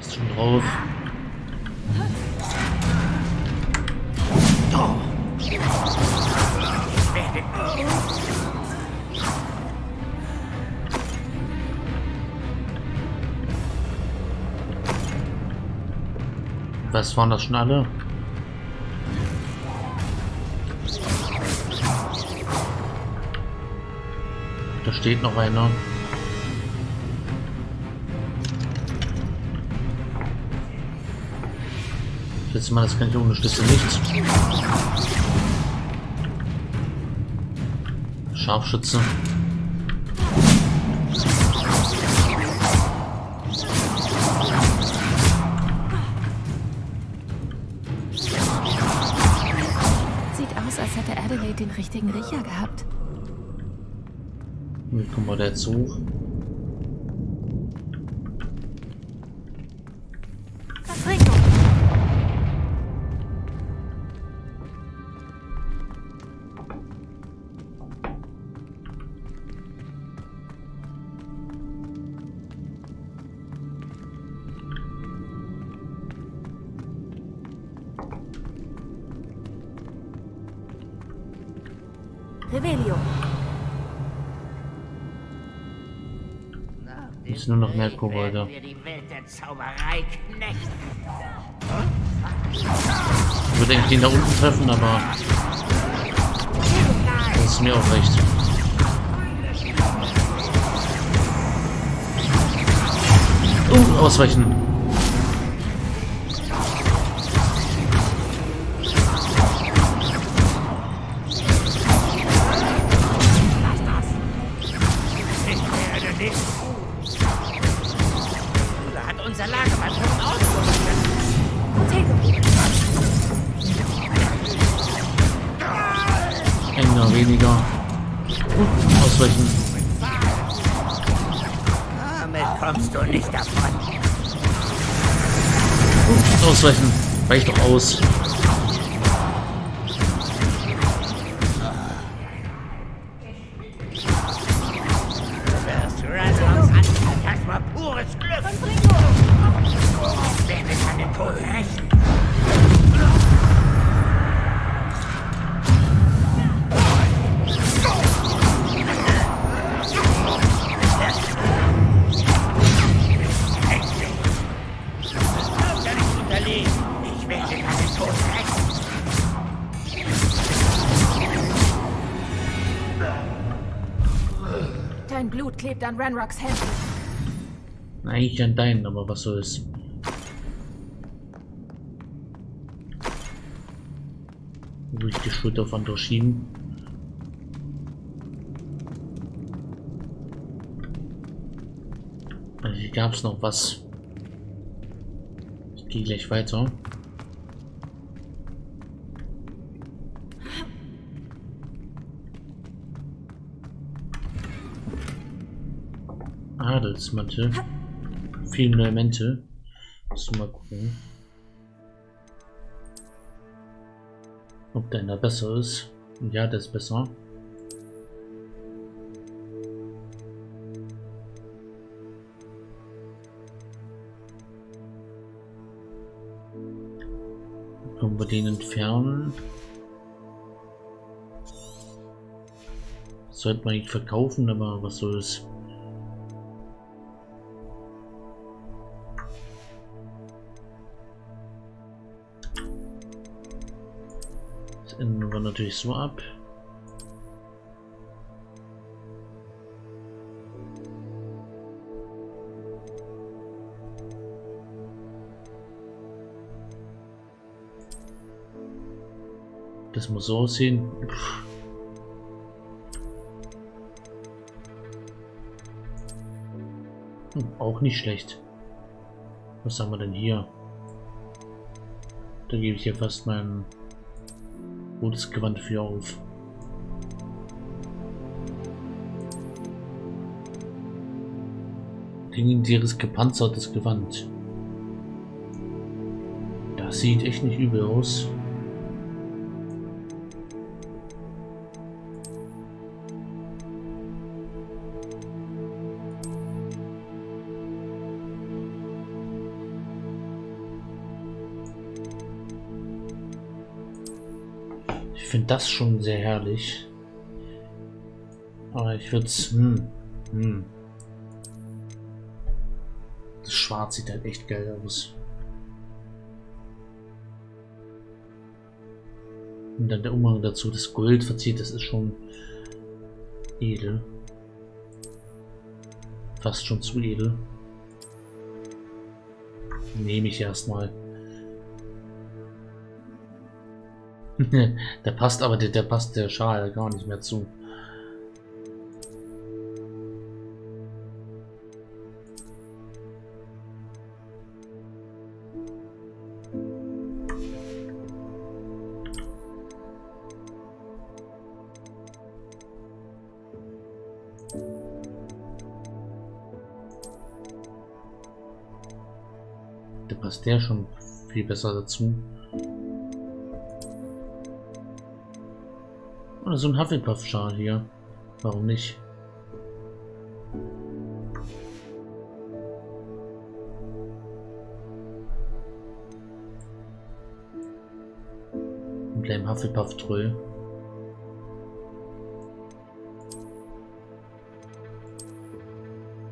Ist schon drauf. Was waren das schon alle? Da steht noch einer. Letztes Mal, das kann ich ohne Schlüssel nicht. Scharfschütze. Sieht aus, als hätte Adelaide den richtigen Riecher gehabt. Wie kommen wir da jetzt hoch? Revelio. Jetzt nur noch mehr Kobolde. Ich würde eigentlich den da unten treffen, aber das ist mir auch recht. Uh, ausweichen. Aus. Pures Glück. Ich werde deinen Tod rächen. Klebt an Ranrocks Händen. Eigentlich an deinen, aber was soll's. Durch die Schulter von durchschieben. Also hier es noch was. Ich gehe gleich weiter. Adelsmantel. Viele Elemente. Muss mal gucken. Ob deiner besser ist. Ja, der ist besser. Können wir den entfernen? Sollte man nicht verkaufen, aber was soll's. Natürlich so ab. Das muss so aussehen. Pff. Hm, auch nicht schlecht. Was haben wir denn hier? Da gebe ich hier fast mein gutes Gewand für auf. Legendäres gepanzertes Gewand. Das sieht echt nicht übel aus. Das schon sehr herrlich. Aber ich würde es... Hm, hm. Das Schwarz sieht halt echt geil aus. Und dann der Umhang dazu, das Gold verzieht, das ist schon edel. Fast schon zu edel. Nehme ich erstmal. der passt aber, der, der passt der Schal gar nicht mehr zu. Da passt der schon viel besser dazu. Oder so ein Hufflepuff-Schal hier. Warum nicht? Ein kleiner Hufflepuff-Tröll.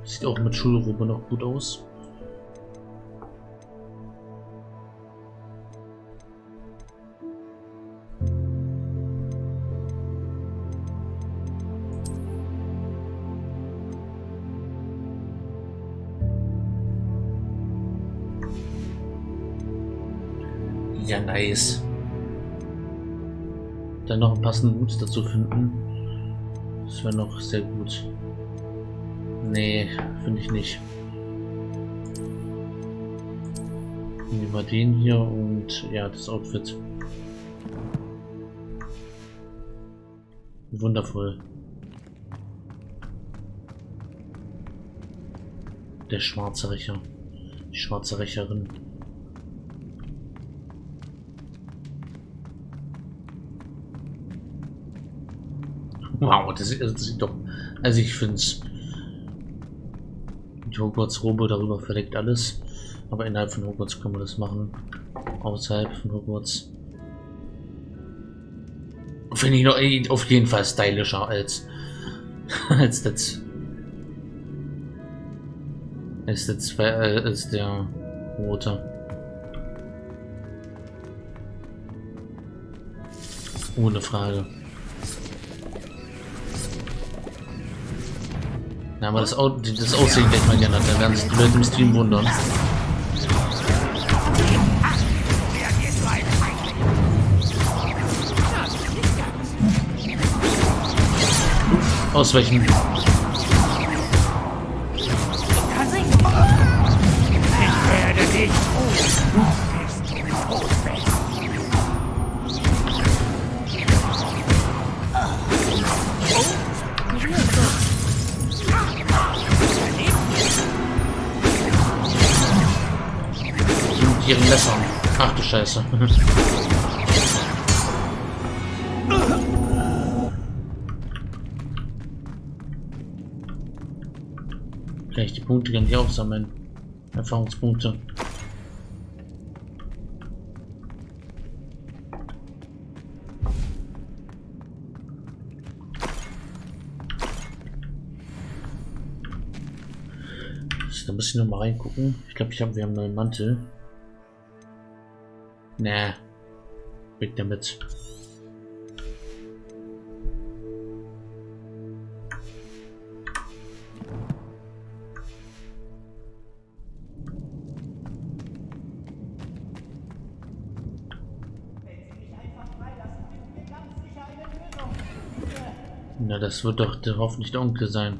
Sieht auch mit Schulrobe noch gut aus. Nice. Dann noch einen passenden Hut dazu finden. Das wäre noch sehr gut. Nee, finde ich nicht. Nehmen wir den hier und ja, das Outfit. Wundervoll. Der schwarze Rächer. Die schwarze Rächerin. Wow, das, das sieht doch. Also ich finde es. Die Hogwarts-Robe darüber verdeckt alles. Aber innerhalb von Hogwarts können wir das machen. Außerhalb von Hogwarts. Finde ich noch auf jeden Fall stylischer als als das als, das, äh, als der rote. Ohne Frage. Ja, aber das, das Aussehen gleich mal geändert. Da werden sich die Leute im Stream wundern. Ausweichen. Ich ihren Messern. Ach du Scheiße. Kann ich die Punkte gar nicht aufsammeln? Erfahrungspunkte. Da muss ich noch mal reingucken. Ich glaube, ich habe wir haben einen Mantel. Nee. Weg damit. Na, das wird doch der, hoffentlich der Onkel sein.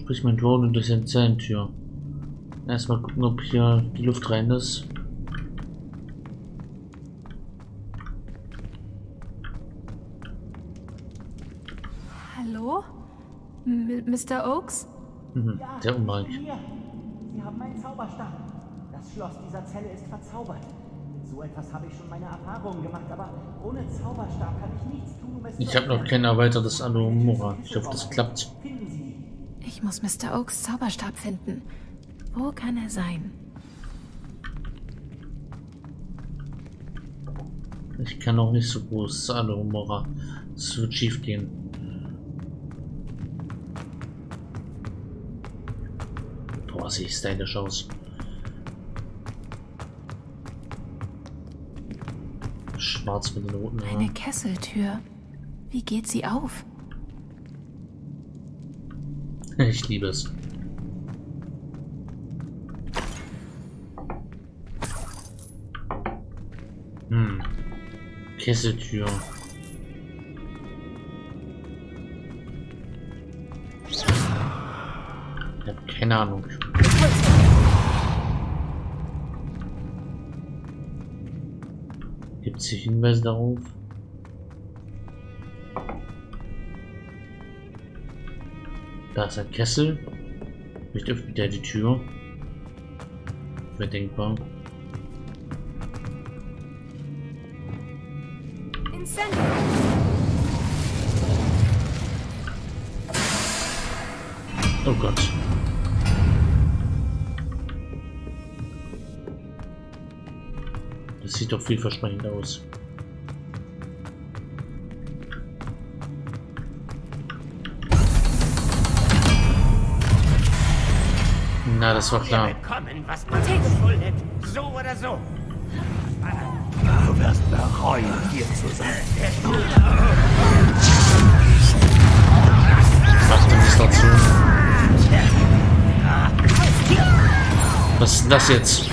Sprich mein Drohnen durch eine Zellentür. Erstmal gucken, ob hier die Luft rein ist. Hallo? M Mr. Oaks? Mhm, Ja, der hier. Sie haben meinen Zauberstab. Das Schloss dieser Zelle ist verzaubert. Mit so etwas habe ich schon meine Erfahrungen gemacht, aber ohne Zauberstab kann ich nichts tun, um es Ich habe noch kein erweitertes Anomora. Ich hoffe, das klappt. Ich muss Mr. Oaks Zauberstab finden. Wo kann er sein? Ich kann auch nicht so groß alle Humora. Es wird schief gehen. Boah, sieht stylisch aus. Schwarz mit den roten Eine Haaren. Kesseltür. Wie geht sie auf? Ich liebe es. Kesseltür. Ich hab keine Ahnung. Gibt es Hinweise darauf? Da ist ein Kessel. Vielleicht öffnet der die Tür. Wäre denkbar. Vielversprechend aus. Na, das war Wir klar. bekommen, was man uns schuldet. So oder so. Du wirst bereuen, hier zu sein. Macht nichts dazu. Was ist denn das jetzt?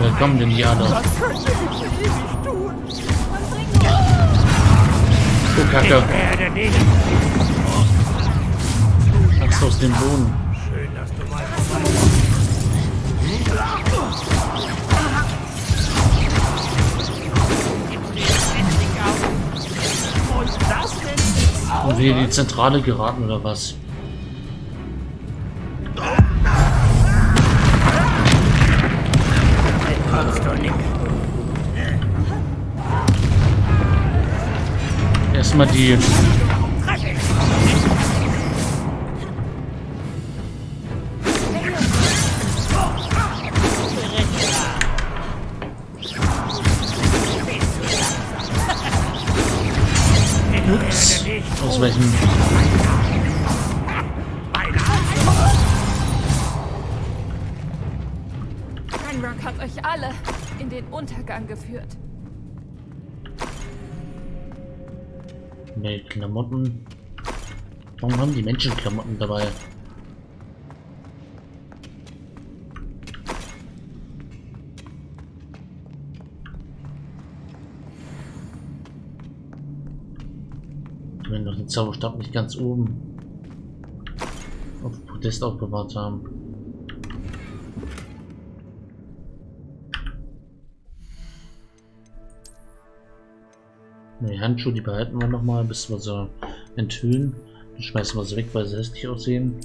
Wer kommen denn die alle? Oh, Kacke. Werde nicht. Axt aus dem Boden. Schön, dass du mal Und das denn? Und wir in die Zentrale geraten oder was? Erstmal die. Ups. Aus den Untergang geführt. Ne, Klamotten. Warum haben die Menschen Klamotten dabei? Wenn doch den Zauberstab nicht ganz oben auf Podest aufbewahrt haben. Die Handschuhe, die behalten wir noch mal, bis wir sie enthüllen. Dann schmeißen wir sie weg, weil sie hässlich aussehen.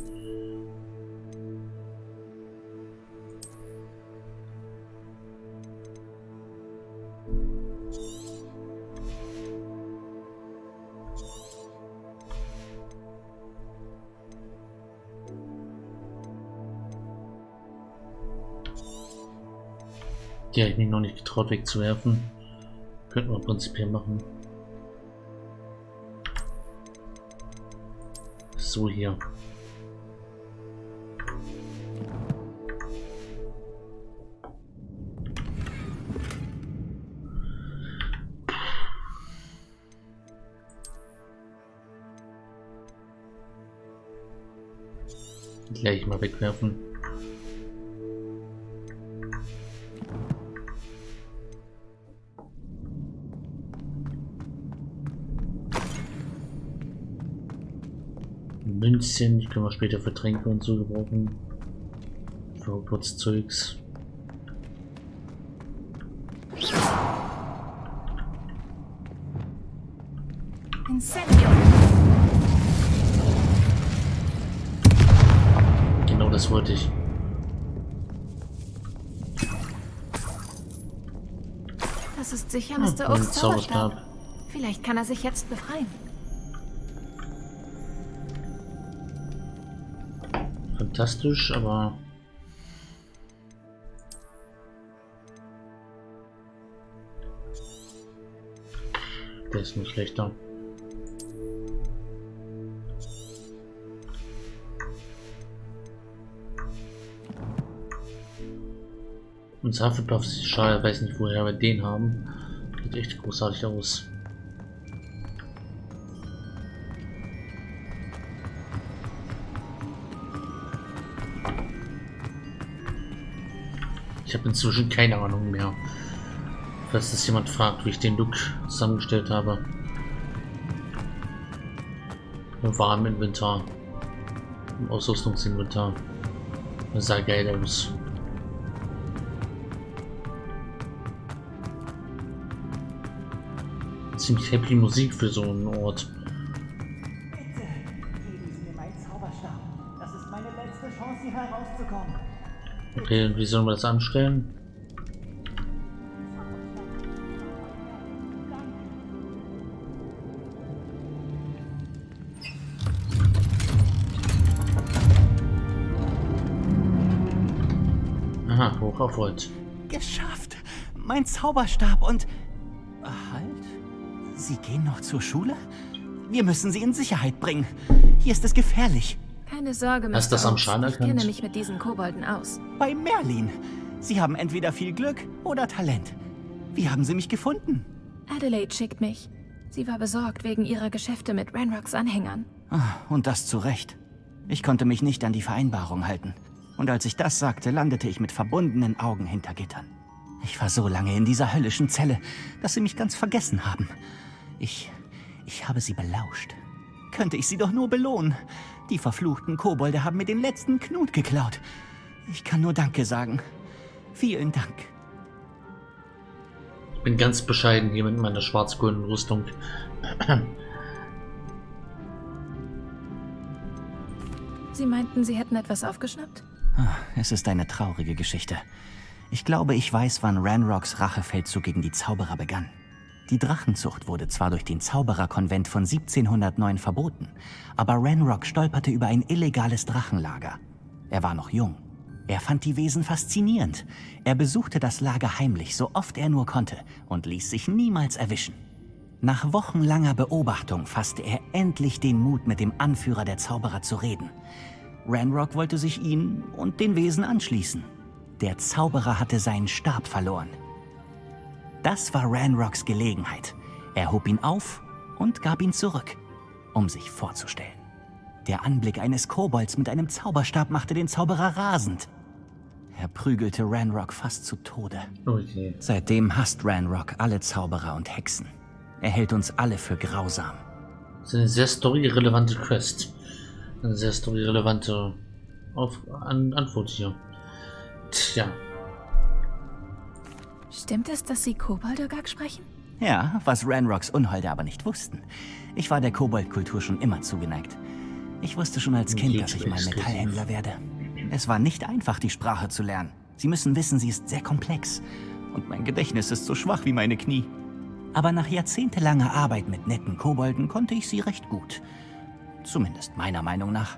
Die habe ich mich noch nicht getraut wegzuwerfen. Könnten wir prinzipiell machen. So hier. Gleich mal wegwerfen. Münzchen, die können wir später für Tränke und so gebrauchen. Für. Incendio. Genau das wollte ich. Das ist sicher Ah, Mr. Oaks. Zauberstab. Vielleicht kann er sich jetzt befreien. Fantastisch, aber der ist nur schlechter. Und Hufflepuff, schade, weiß nicht, woher wir den haben. Sieht echt großartig aus. Ich habe inzwischen keine Ahnung mehr. Falls das jemand fragt, wie ich den Look zusammengestellt habe. War im Inventar. Im Ausrüstungsinventar. Das sah geil aus. Ziemlich happy Musik für so einen Ort. Okay, wie sollen wir das anstellen? Aha, hoch auf Holz. Geschafft! Mein Zauberstab und... Halt? Sie gehen noch zur Schule? Wir müssen sie in Sicherheit bringen. Hier ist es gefährlich. Keine Sorge, Mr. Hast du das am. Schaden Ich erkannt? kenne mich mit diesen Kobolden aus. Bei Merlin. Sie haben entweder viel Glück oder Talent. Wie haben Sie mich gefunden? Adelaide schickt mich. Sie war besorgt wegen ihrer Geschäfte mit Ranrocks Anhängern. Ah, Und das zu Recht. Ich konnte mich nicht an die Vereinbarung halten. Und als ich das sagte, landete ich mit verbundenen Augen hinter Gittern. Ich war so lange in dieser höllischen Zelle, dass sie mich ganz vergessen haben. Ich. ich habe sie belauscht. Könnte ich sie doch nur belohnen. Die verfluchten Kobolde haben mir den letzten Knut geklaut. Ich kann nur Danke sagen. Vielen Dank. Ich bin ganz bescheiden hier mit meiner schwarz-goldenen Rüstung. Sie meinten, Sie hätten etwas aufgeschnappt? Ah, Es ist eine traurige Geschichte. Ich glaube, ich weiß, wann Ranrocks Rachefeldzug gegen die Zauberer begann. Die Drachenzucht wurde zwar durch den Zaubererkonvent von 1709 verboten, aber Ranrock stolperte über ein illegales Drachenlager. Er war noch jung. Er fand die Wesen faszinierend. Er besuchte das Lager heimlich, so oft er nur konnte, und ließ sich niemals erwischen. Nach wochenlanger Beobachtung fasste er endlich den Mut, mit dem Anführer der Zauberer zu reden. Ranrock wollte sich ihnen und den Wesen anschließen. Der Zauberer hatte seinen Stab verloren. Das war Ranrocks Gelegenheit. Er hob ihn auf und gab ihn zurück, um sich vorzustellen. Der Anblick eines Kobolds mit einem Zauberstab machte den Zauberer rasend. Er prügelte Ranrock fast zu Tode. Okay. Seitdem hasst Ranrock alle Zauberer und Hexen. Er hält uns alle für grausam. Das ist eine sehr storyrelevante Quest. Eine sehr storyrelevante Auf An Antwort hier. Tja, Stimmt es, dass Sie Koboldogag sprechen? Ja, was Ranrocks Unholde aber nicht wussten. Ich war der Koboldkultur schon immer zugeneigt. Ich wusste schon als Kind, dass ich mal. Metallhändler werde. Es war nicht einfach, die Sprache zu lernen. Sie müssen wissen, sie ist sehr komplex. Und mein Gedächtnis ist so schwach wie meine Knie. Aber nach jahrzehntelanger Arbeit mit netten Kobolden konnte ich sie recht gut. Zumindest meiner Meinung nach.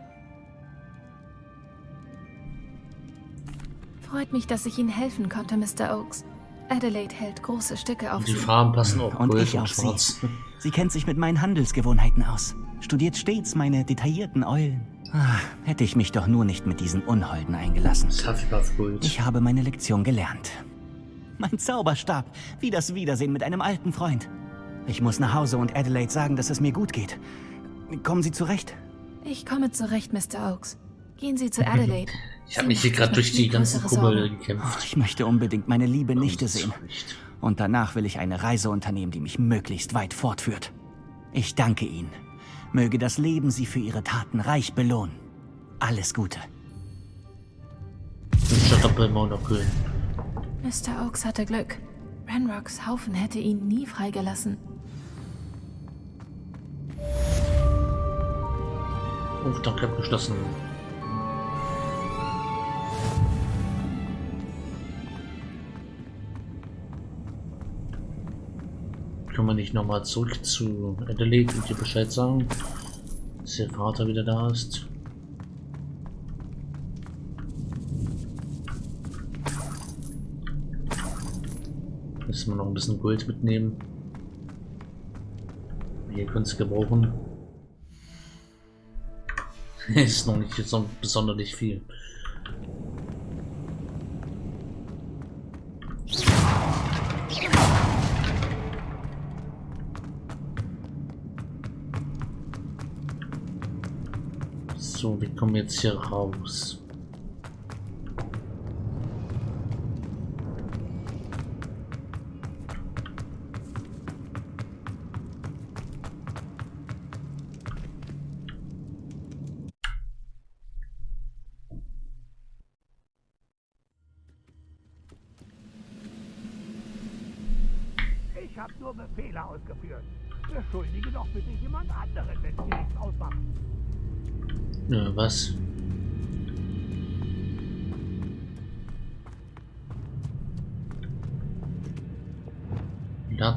Freut mich, dass ich Ihnen helfen konnte, Mr. Oaks. Adelaide hält große Stücke auf die Sie. Farben passen auch Und ich und auf sie. Schwarz. Sie kennt sich mit meinen Handelsgewohnheiten aus. Studiert stets meine detaillierten Eulen. Ah, hätte ich mich doch nur nicht mit diesen Unholden eingelassen. Ich habe meine Lektion gelernt. Mein Zauberstab, wie das Wiedersehen mit einem alten Freund. Ich muss nach Hause und Adelaide sagen, dass es mir gut geht. Kommen Sie zurecht? Ich komme zurecht, Mr. Oaks. Gehen Sie zu Adelaide. Ich habe mich hier gerade durch die ganzen Kobolde gekämpft. Ich möchte unbedingt meine liebe Nichte sehen. Und danach will ich eine Reise unternehmen, die mich möglichst weit fortführt. Ich danke Ihnen. Möge das Leben Sie für Ihre Taten reich belohnen. Alles Gute. Mr. Oaks hatte Glück. Ranrocks Haufen hätte ihn nie freigelassen. Oh, danke, abgeschlossen. Können wir nicht nochmal zurück zu Adelaide und dir Bescheid sagen, dass ihr Vater wieder da ist? Müssen wir noch ein bisschen Gold mitnehmen. Hier könnt es gebrauchen. ist noch nicht so besonders viel. So, wir kommen jetzt hier raus.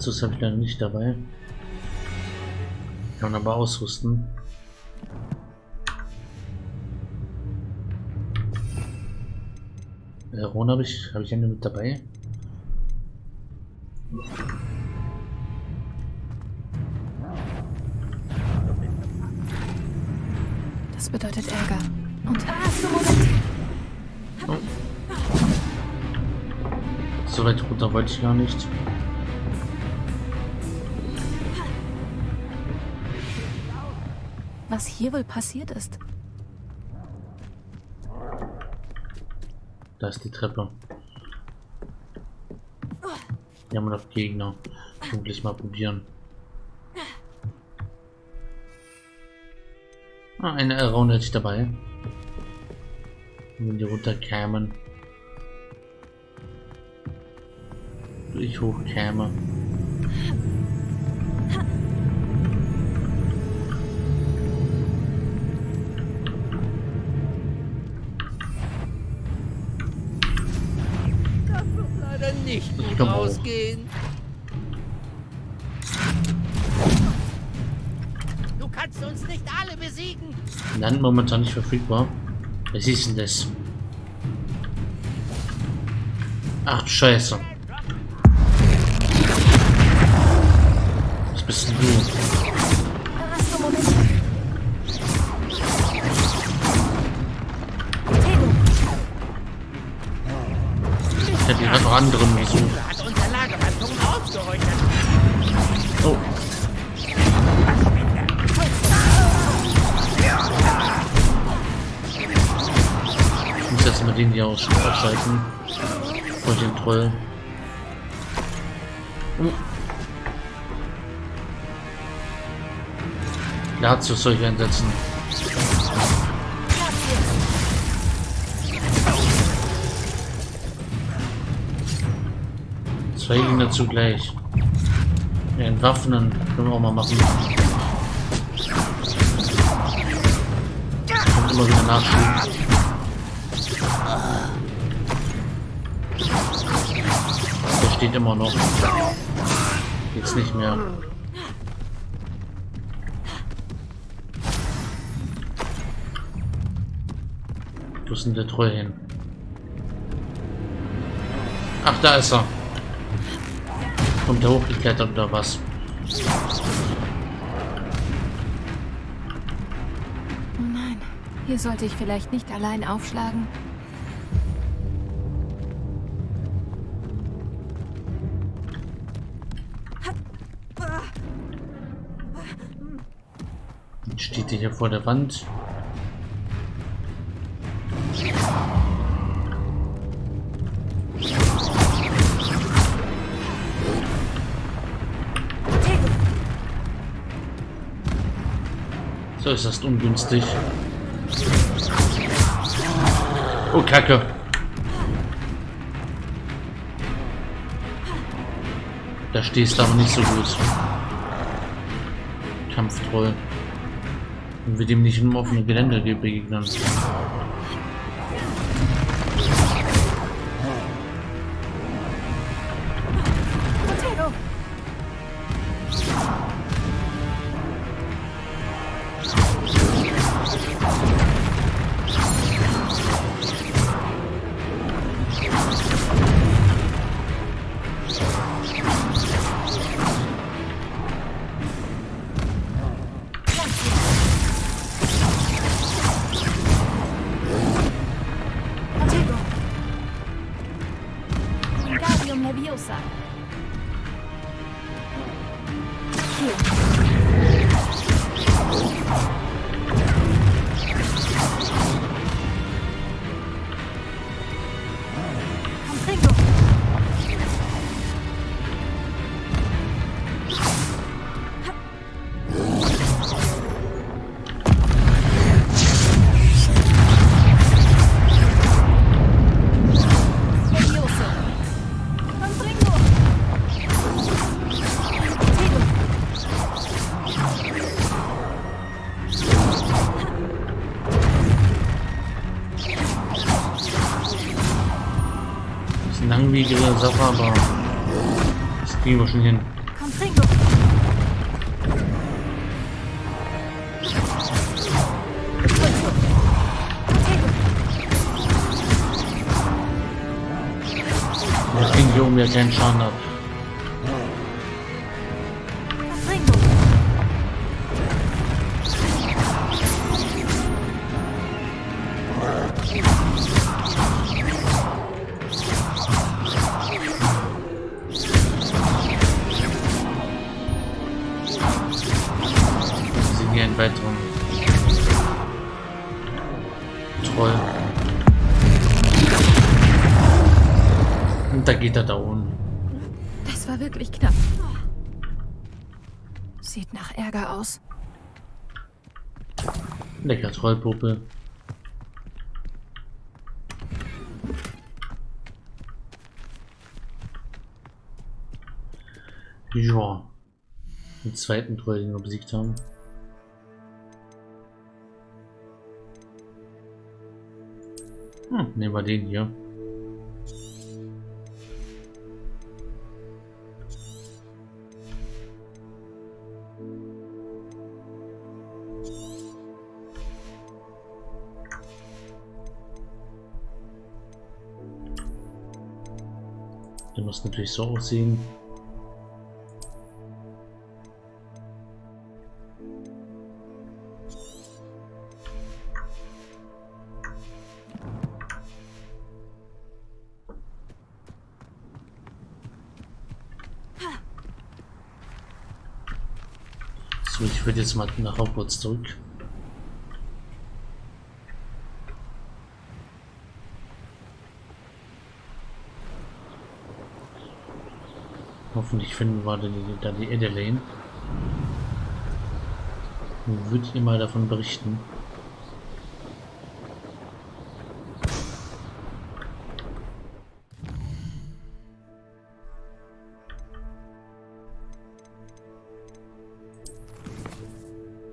Dazu habe ich leider nicht dabei. Kann aber ausrüsten. Äh, Ron habe ich, habe ich eine mit dabei? Das bedeutet Ärger. Und ah, Moment. So weit runter wollte ich gar nicht. Was hier wohl passiert ist? Da ist die Treppe. Hier haben wir noch Gegner. Hoffentlich mal probieren. Ah, eine Around hätte ich dabei. Wenn die runterkämen. Ich hochkäme. Ausgehen. Du kannst uns nicht alle besiegen. Land momentan nicht verfügbar. Was ist denn das? Ach du Scheiße. Was bist denn du? Ausschalten. Vor den Troll. Oh. Dazu soll ich einsetzen. Zwei Gegner zugleich. Ja, entwaffnen können wir auch mal machen. Kommt immer wieder Nachschub. Steht immer noch. Jetzt nicht mehr. Wo ist denn der Troll hin? Ach, da ist er. Kommt er hochgeklettert oder was? nein. Hier sollte ich vielleicht nicht allein aufschlagen. Steht er hier vor der Wand. So ist das ungünstig. Oh, Kacke. Da stehst du aber nicht so gut. Kampftroll. Wenn wir dem nicht im offenen Gelände begegnen. Langwierige Sache, aber das kriegen wir schon hin. Comprego. Wir kriegen hier oben ja keinen Schaden ab. Trollpuppe. Ja. Den zweiten Troll, den wir besiegt haben. Hm, nehmen wir den hier. Der muss natürlich so aussehen. So, ich würde jetzt mal nach Hogwarts zurück. Hoffentlich finden wir da die, Adelaine. Würde ihr mal davon berichten.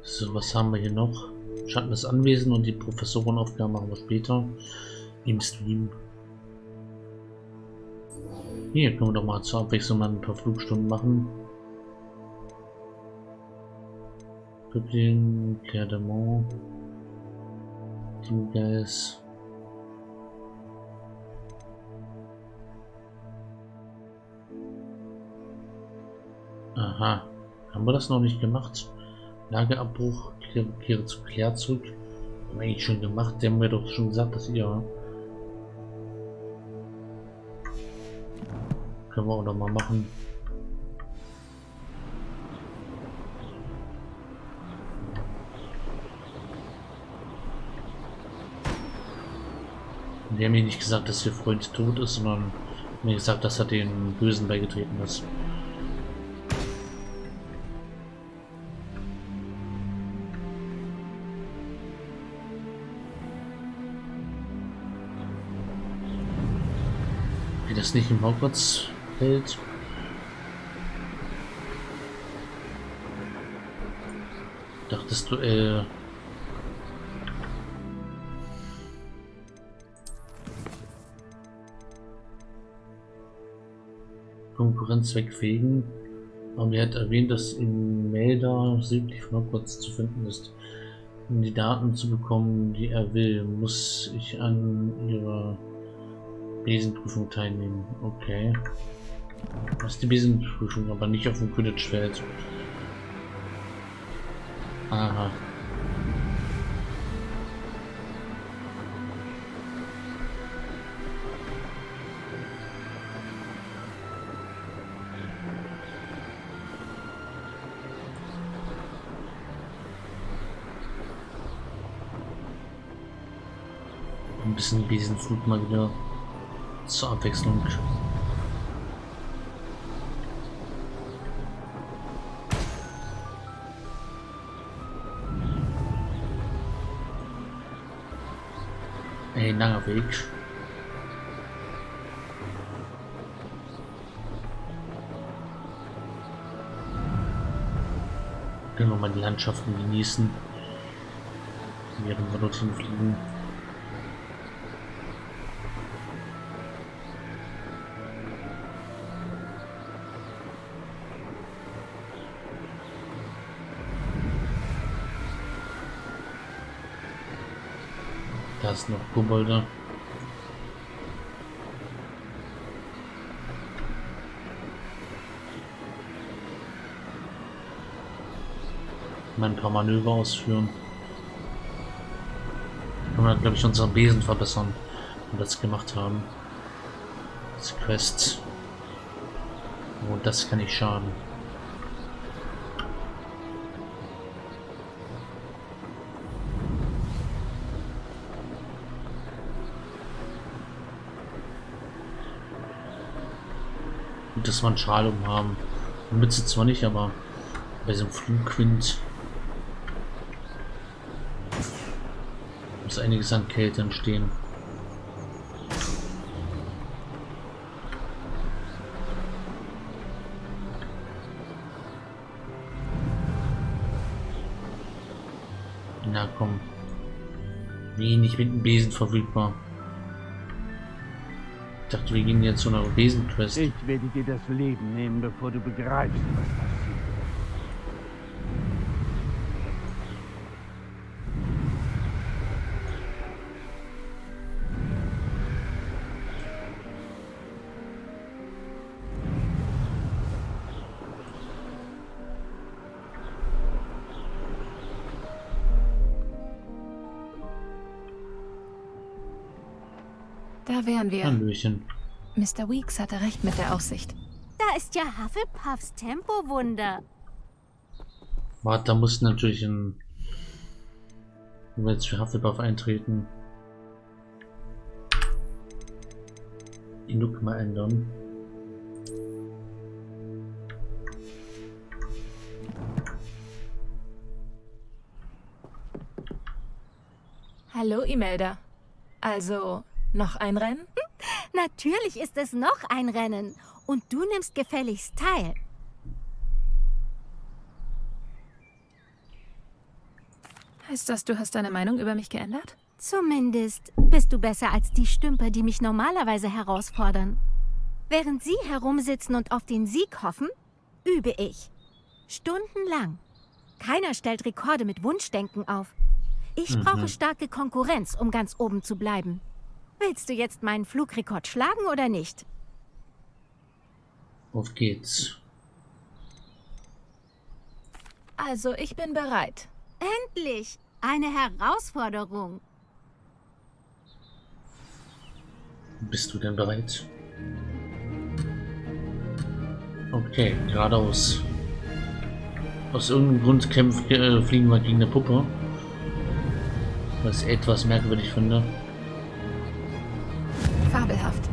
So, was haben wir hier noch? Schatten des Anwesen und die Professorenaufgaben machen wir später im Stream. Hier können wir doch mal zur Abwechslung mal ein paar Flugstunden machen. Pippin, Claire de Mont, Teamgeist. Aha, haben wir das noch nicht gemacht? Lageabbruch, kehre, kehre zu Claire zurück. Haben wir eigentlich schon gemacht, die haben wir doch schon gesagt, dass ihr Können wir auch noch mal machen. Die haben mir nicht gesagt, dass ihr Freund tot ist, sondern mir gesagt, dass er den Bösen beigetreten ist. Wie das nicht im Hogwarts hält. Dachtest du, äh... Konkurrenz wegfegen. Aber er hat erwähnt, dass in Melda südlich von Hogwarts zu finden ist. Um die Daten zu bekommen, die er will, muss ich an ihrer Besenprüfung teilnehmen. Okay. Ist die Besenprüfung, aber nicht auf dem Quidditch-Feld. Aha. Ein bisschen Besenflug mal wieder zur Abwechslung. Ein langer Weg. Können wir mal die Landschaften genießen, während wir dorthin fliegen. Da ist noch Kobolde. Mal ein paar Manöver ausführen. Können wir, glaube ich, unseren Besen verbessern, wenn wir das gemacht haben. Das Quest. Und das kann nicht schaden. Gut, dass wir einen Schal um haben. Eine Mütze zwar nicht, aber bei so einem Flugwind muss einiges an Kälte entstehen. Na komm. Wenig mit dem Besen verfügbar. Ich dachte, wir gehen jetzt zu einer Besenquest. Ich werde dir das Leben nehmen, bevor du begreifst, was passiert. Da wären wir. Hallöchen. Mr. Weeks hatte recht mit der Aussicht. Da ist ja Hufflepuffs Tempowunder. Warte, da muss natürlich ein... Wenn wir jetzt für Hufflepuff eintreten... Die Look mal ändern. Hallo, Imelda. Also, noch ein Rennen? Natürlich ist es noch ein Rennen. Und du nimmst gefälligst teil. Heißt das, du hast deine Meinung über mich geändert? Zumindest bist du besser als die Stümper, die mich normalerweise herausfordern. Während sie herumsitzen und auf den Sieg hoffen, übe ich. Stundenlang. Keiner stellt Rekorde mit Wunschdenken auf. Ich Mhm. brauche starke Konkurrenz, um ganz oben zu bleiben. Willst du jetzt meinen Flugrekord schlagen oder nicht? Auf geht's. Also, ich bin bereit. Endlich! Eine Herausforderung. Bist du denn bereit? Okay, geradeaus. Aus irgendeinem Grund kämpf, äh, fliegen wir gegen eine Puppe. Was ich etwas merkwürdig finde. Fabelhaft.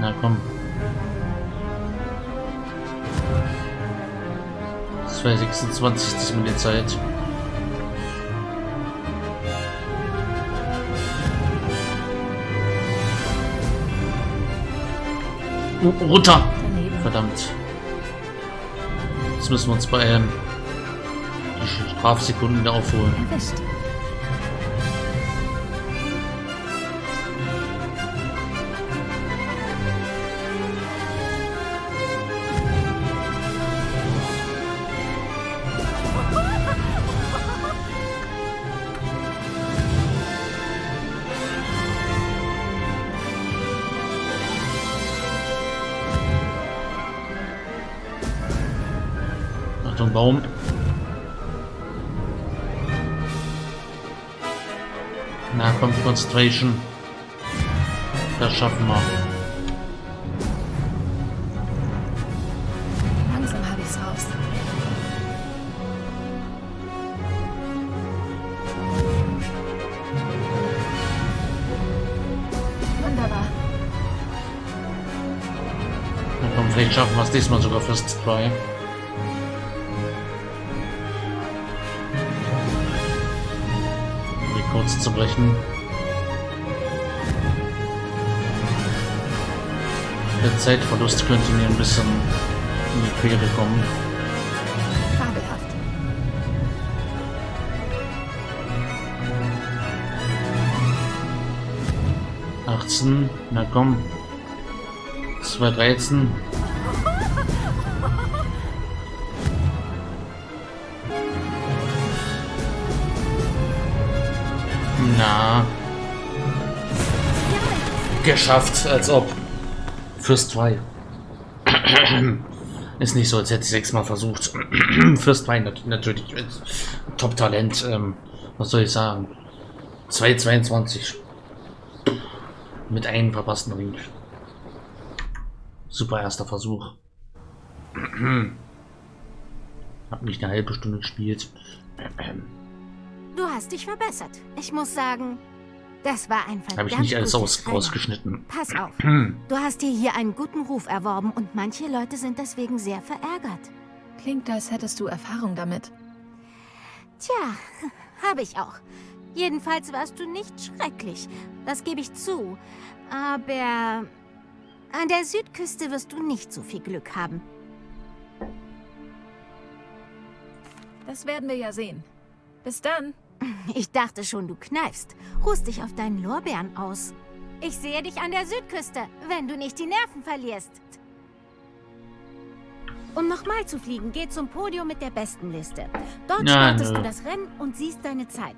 Na komm. 226 diesmal die Zeit. Runter! Verdammt. Jetzt müssen wir uns beeilen. Die Strafsekunden wieder aufholen. Erwischt. Concentration. Das schaffen wir. Langsam habe ich's raus. Wunderbar. Na komm, vielleicht schaffen wir es diesmal sogar. Um die kurz zu brechen. Der Zeitverlust könnte mir ein bisschen in die Quere kommen. Fabelhaft. Achtzehn, na komm. 213. Na. Geschafft, als ob. Fürs 2. Ist nicht so, als hätte ich sechsmal versucht. 2 nat natürlich. äh, Top-Talent. Ähm, was soll ich sagen? 2,22. Mit einem verpassten Ring. Super erster Versuch. Hab nicht eine halbe Stunde gespielt. Du hast dich verbessert. Ich muss sagen, das war ein verdammt Habe ich nicht alles aus, rausgeschnitten. Pass auf. Du hast dir hier einen guten Ruf erworben und manche Leute sind deswegen sehr verärgert. Klingt, als hättest du Erfahrung damit. Tja, habe ich auch. Jedenfalls warst du nicht schrecklich. Das gebe ich zu. Aber an der Südküste wirst du nicht so viel Glück haben. Das werden wir ja sehen. Bis dann. Ich dachte schon, du kneifst. Ruhst dich auf deinen Lorbeeren aus. Ich sehe dich an der Südküste, wenn du nicht die Nerven verlierst. Um nochmal zu fliegen, geh zum Podium mit der besten Liste. Dort startest du das Rennen und siehst deine Zeit.